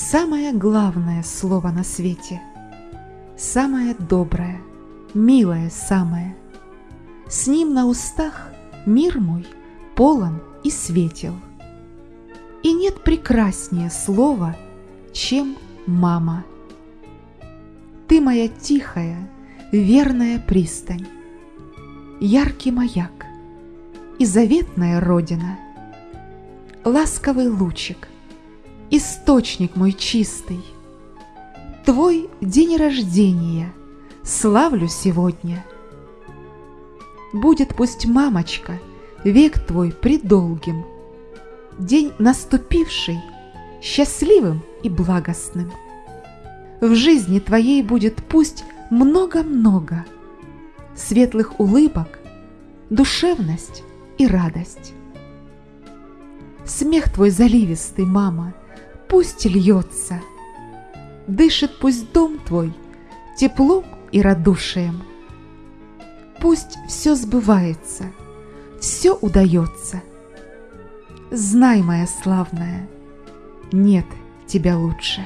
самое главное слово на свете, самое доброе, милое самое. С ним на устах мир мой полон и светел. И нет прекраснее слова, чем мама. Ты моя тихая, верная пристань, яркий маяк и заветная родина, ласковый лучик, источник мой чистый, Твой день рождения славлю сегодня. Будет пусть, мамочка, век твой предолгим, День наступивший счастливым и благостным. В жизни твоей будет пусть много-много Светлых улыбок, душевность и радость. Смех твой заливистый, мама, пусть льется, Дышит пусть дом твой теплом и радушием. Пусть все сбывается, все удается. Знай, моя славная, нет тебя лучше.